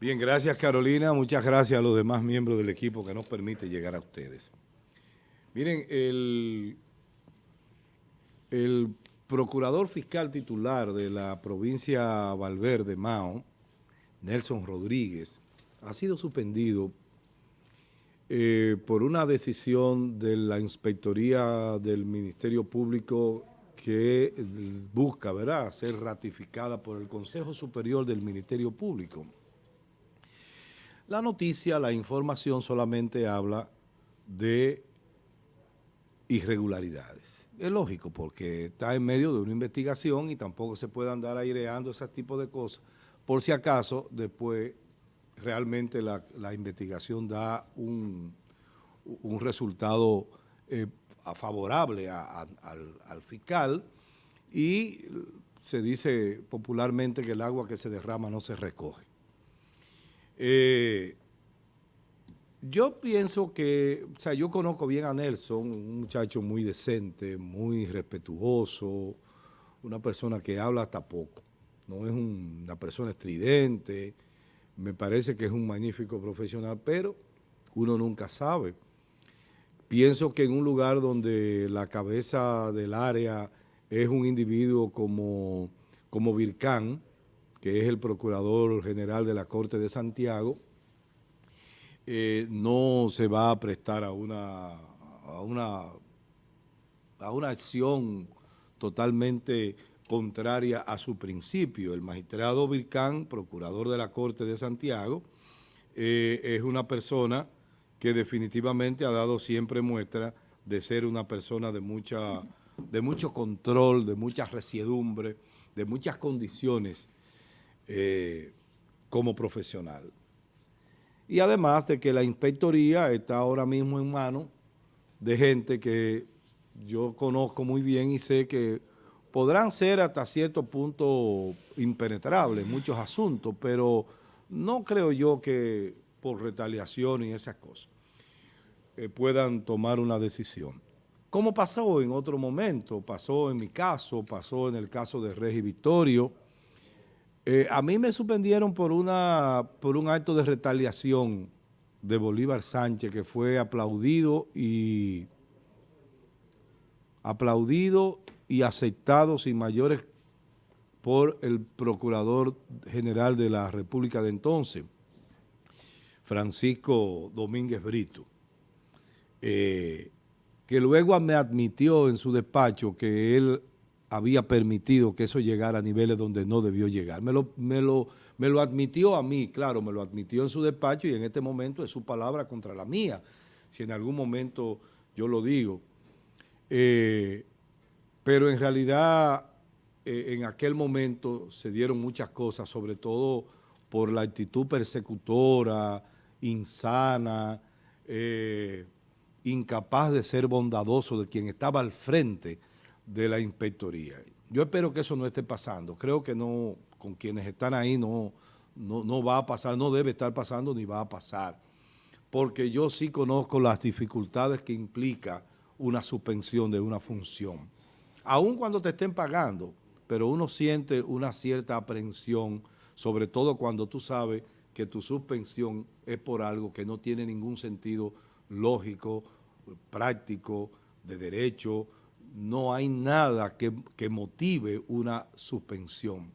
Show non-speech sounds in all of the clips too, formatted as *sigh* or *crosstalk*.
Bien, gracias Carolina, muchas gracias a los demás miembros del equipo que nos permite llegar a ustedes. Miren, el, el procurador fiscal titular de la provincia Valverde, Mao, Nelson Rodríguez, ha sido suspendido eh, por una decisión de la Inspectoría del Ministerio Público que busca, ¿verdad?, ser ratificada por el Consejo Superior del Ministerio Público. La noticia, la información solamente habla de irregularidades. Es lógico porque está en medio de una investigación y tampoco se puede andar aireando ese tipo de cosas por si acaso después realmente la, investigación da un, resultado eh, favorable al, fiscal y se dice popularmente que el agua que se derrama no se recoge. Eh, yo pienso que, o sea, yo conozco bien a Nelson, un muchacho muy decente, muy respetuoso, una persona que habla hasta poco, no es una persona estridente, me parece que es un magnífico profesional, pero uno nunca sabe. Pienso que en un lugar donde la cabeza del área es un individuo como, como Vircán, que es el Procurador General de la Corte de Santiago, eh, no se va a prestar a una, a una, a una acción totalmente contraria a su principio. El magistrado Vircán, procurador de la Corte de Santiago, eh, es una persona que definitivamente ha dado siempre muestra de ser una persona de, mucha, de mucho control, de mucha resiedumbre, de muchas condiciones eh, como profesional. Y además de que la inspectoría está ahora mismo en manos de gente que yo conozco muy bien y sé que podrán ser hasta cierto punto impenetrables muchos asuntos, pero no creo yo que por retaliación y esas cosas eh, puedan tomar una decisión. Como pasó en otro momento, pasó en mi caso, pasó en el caso de Regi Victorio, eh, a mí me suspendieron por, una, por un acto de retaliación de Bolívar Sánchez que fue aplaudido y aplaudido y aceptado sin mayores por el Procurador General de la República de entonces, Francisco Domínguez Brito, eh, que luego me admitió en su despacho que él había permitido que eso llegara a niveles donde no debió llegar. Me lo, me lo, me lo admitió a mí, claro, me lo admitió en su despacho y en este momento es su palabra contra la mía, si en algún momento yo lo digo. Eh, pero en realidad eh, en aquel momento se dieron muchas cosas, sobre todo por la actitud persecutora, insana, eh, incapaz de ser bondadoso de quien estaba al frente de la inspectoría. Yo espero que eso no esté pasando. Creo que no, con quienes están ahí no, no, va a pasar, no debe estar pasando ni va a pasar. Porque yo sí conozco las dificultades que implica una suspensión de una función. Aun cuando te estén pagando, pero uno siente una cierta aprensión, sobre todo cuando tú sabes que tu suspensión es por algo que no tiene ningún sentido lógico, práctico, de derecho, no hay nada que, motive una suspensión.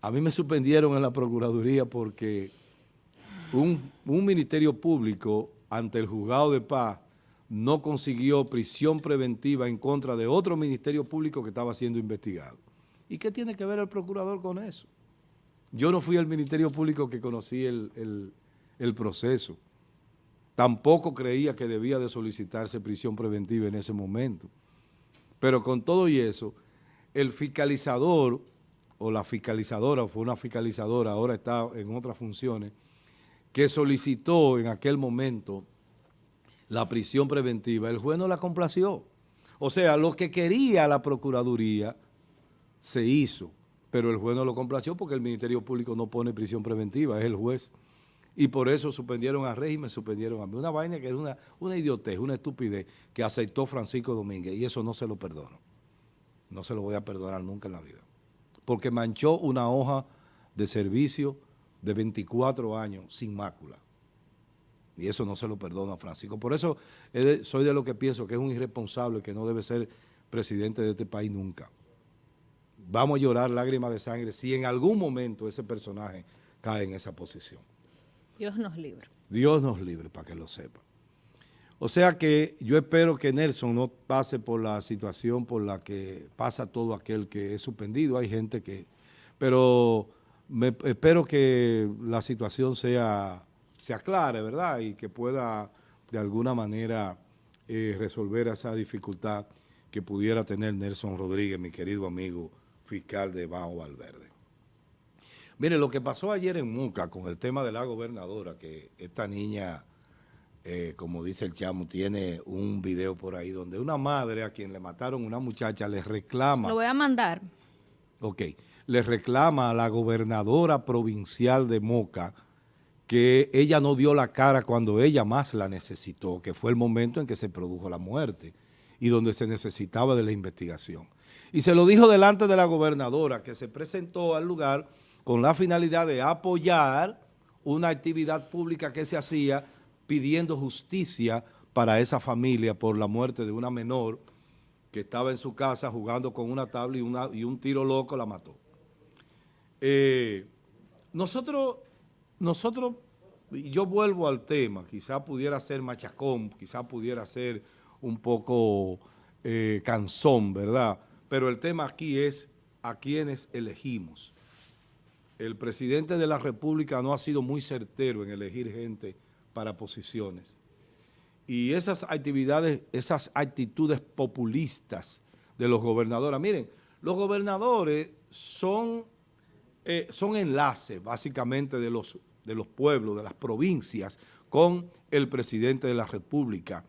A mí me suspendieron en la Procuraduría porque un, ministerio público ante el juzgado de paz no consiguió prisión preventiva en contra de otro ministerio público que estaba siendo investigado. ¿Y qué tiene que ver el procurador con eso? Yo no fui al ministerio público que conocí el proceso. Tampoco creía que debía de solicitarse prisión preventiva en ese momento. Pero con todo y eso, el fiscalizador o la fiscalizadora, fue una fiscalizadora, ahora está en otras funciones, que solicitó en aquel momento la prisión preventiva, el juez no la complació. O sea, lo que quería la Procuraduría se hizo, pero el juez no lo complació porque el Ministerio Público no pone prisión preventiva, es el juez y por eso suspendieron a régimen, suspendieron a mí. Una vaina que era una, una idiotez, una estupidez que aceptó Francisco Domínguez y eso no se lo perdono. No se lo voy a perdonar nunca en la vida. Porque manchó una hoja de servicio de 24 años sin mácula. Y eso no se lo perdono a Francisco. Por eso soy de lo que pienso que es un irresponsable que no debe ser presidente de este país nunca. Vamos a llorar lágrimas de sangre si en algún momento ese personaje cae en esa posición. Dios nos libre. Dios nos libre, para que lo sepa. O sea que yo espero que Nelson no pase por la situación por la que pasa todo aquel que es suspendido. Hay gente que... Pero me, espero que la situación sea, se aclare, ¿verdad? Y que pueda de alguna manera eh, resolver esa dificultad que pudiera tener Nelson Rodríguez, mi querido amigo fiscal de Bajo Valverde. Mire, lo que pasó ayer en Muca con el tema de la gobernadora, que esta niña, eh, como dice el chamo, tiene un video por ahí donde una madre a quien le mataron una muchacha le reclama... Lo voy a mandar. Ok. Le reclama a la gobernadora provincial de Moca que ella no dio la cara cuando ella más la necesitó, que fue el momento en que se produjo la muerte y donde se necesitaba de la investigación. Y se lo dijo delante de la gobernadora que se presentó al lugar con la finalidad de apoyar una actividad pública que se hacía pidiendo justicia para esa familia por la muerte de una menor que estaba en su casa jugando con una tabla y, un tiro loco la mató. Eh, nosotros, nosotros, yo vuelvo al tema, quizá pudiera ser machacón, quizá pudiera ser un poco eh, cansón, ¿verdad? Pero el tema aquí es a quienes elegimos. El presidente de la República no ha sido muy certero en elegir gente para posiciones. Y esas actividades, esas actitudes populistas de los gobernadores, miren, los gobernadores son, eh, son enlaces básicamente de los, de los pueblos, de las provincias, con el presidente de la República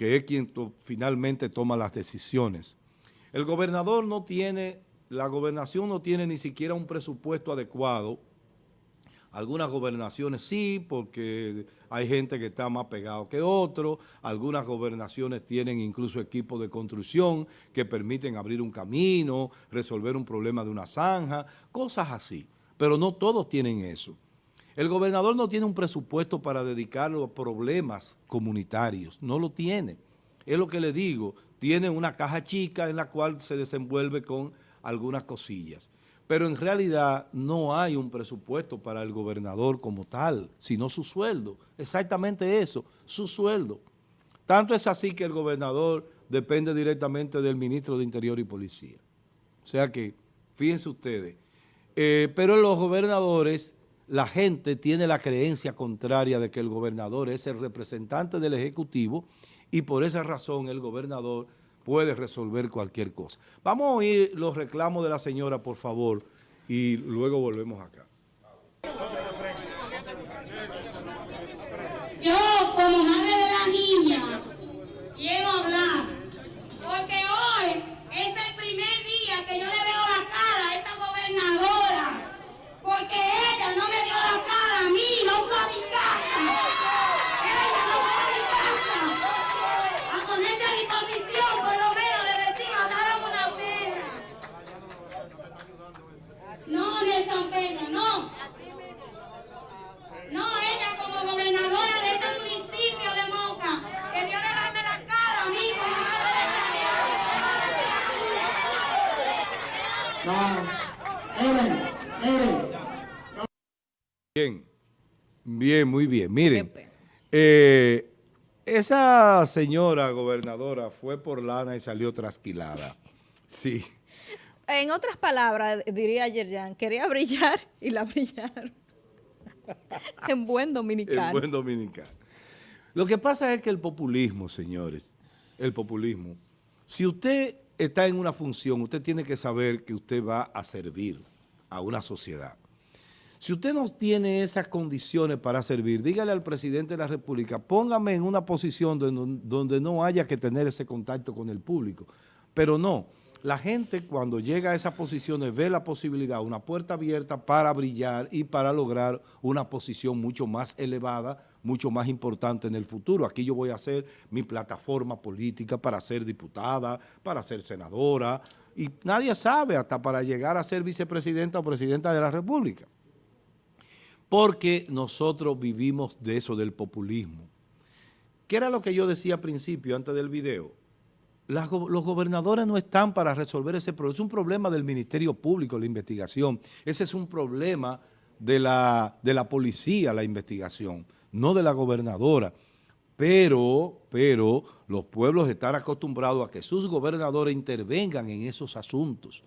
que es quien finalmente toma las decisiones. El gobernador no tiene, la gobernación no tiene ni siquiera un presupuesto adecuado. Algunas gobernaciones sí, porque hay gente que está más pegado que otro. Algunas gobernaciones tienen incluso equipos de construcción que permiten abrir un camino, resolver un problema de una zanja, cosas así. Pero no todos tienen eso. El gobernador no tiene un presupuesto para dedicarlo a problemas comunitarios, no lo tiene. Es lo que le digo, tiene una caja chica en la cual se desenvuelve con algunas cosillas. Pero en realidad no hay un presupuesto para el gobernador como tal, sino su sueldo. Exactamente eso, su sueldo. Tanto es así que el gobernador depende directamente del ministro de Interior y Policía. O sea que, fíjense ustedes, eh, pero los gobernadores la gente tiene la creencia contraria de que el gobernador es el representante del Ejecutivo y por esa razón el gobernador puede resolver cualquier cosa. Vamos a oír los reclamos de la señora, por favor, y luego volvemos acá como madre de la niña, quiero hablar, porque hoy es el primer día que yo le veo la cara a esta gobernadora, porque ella no me dio la cara a mí, no fue a mi casa. Ella no fue a mi casa. A ponerse a disposición, por lo menos de vecino, dar una pena. No, Nelson Peña, no. No, ella como gobernadora de este municipio de Moca, que dio de darme la cara a mí como madre de la No, Eren, Eren. Bien, bien, muy bien. Miren, eh, esa señora gobernadora fue por lana y salió trasquilada. Sí. En otras palabras, diría Yerjan, quería brillar y la brillaron. *laughs* en buen dominicano. En buen dominicano. Lo que pasa es que el populismo, señores, el populismo, si usted está en una función, usted tiene que saber que usted va a servir a una sociedad. Si usted no tiene esas condiciones para servir, dígale al presidente de la República, póngame en una posición donde, no haya que tener ese contacto con el público. Pero no, la gente cuando llega a esas posiciones ve la posibilidad, una puerta abierta para brillar y para lograr una posición mucho más elevada, mucho más importante en el futuro. Aquí yo voy a hacer mi plataforma política para ser diputada, para ser senadora, y nadie sabe hasta para llegar a ser vicepresidenta o presidenta de la República. Porque nosotros vivimos de eso, del populismo. ¿Qué era lo que yo decía al principio, antes del video? Las los gobernadores no están para resolver ese problema. Es un problema del Ministerio Público, la investigación. Ese es un problema de la, de la policía, la investigación, no de la gobernadora. Pero, pero los pueblos están acostumbrados a que sus gobernadores intervengan en esos asuntos.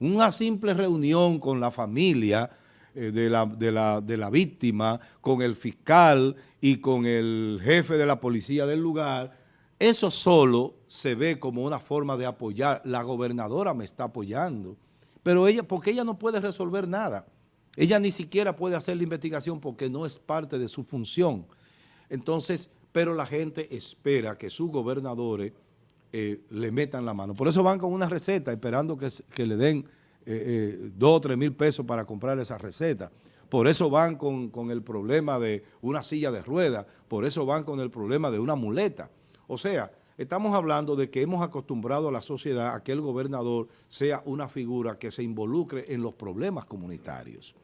Una simple reunión con la familia eh, de, la, de la- de la víctima, con el fiscal y con el jefe de la policía del lugar, eso solo se ve como una forma de apoyar. La gobernadora me está apoyando, pero ella, porque ella no puede resolver nada. Ella ni siquiera puede hacer la investigación porque no es parte de su función. Entonces, pero la gente espera que sus gobernadores eh, le metan la mano. Por eso van con una receta, esperando que, que le den eh, eh, dos o tres mil pesos para comprar esa receta. Por eso van con, con el problema de una silla de ruedas, por eso van con el problema de una muleta. O sea, estamos hablando de que hemos acostumbrado a la sociedad a que el gobernador sea una figura que se involucre en los problemas comunitarios.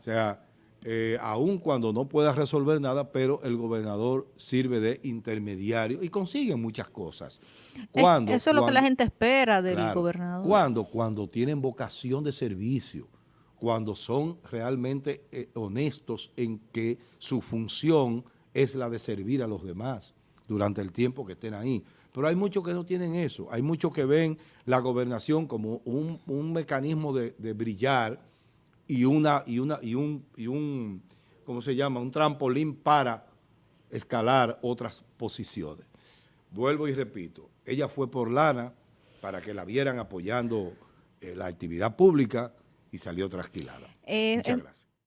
O sea, eh, aun cuando no pueda resolver nada, pero el gobernador sirve de intermediario y consigue muchas cosas. Cuando- Eso es lo que la gente espera del Claro. gobernador. Cuando, cuando tienen vocación de servicio, cuando son realmente eh, honestos en que su función es la de servir a los demás durante el tiempo que estén ahí. Pero hay muchos que no tienen eso, hay muchos que ven la gobernación como un, un mecanismo de, de brillar y una, y una, y un, y un, ¿cómo se llama? Un trampolín para escalar otras posiciones. Vuelvo y repito, ella fue por lana para que la vieran apoyando eh, la actividad pública y salió trasquilada. Eh, Muchas gracias.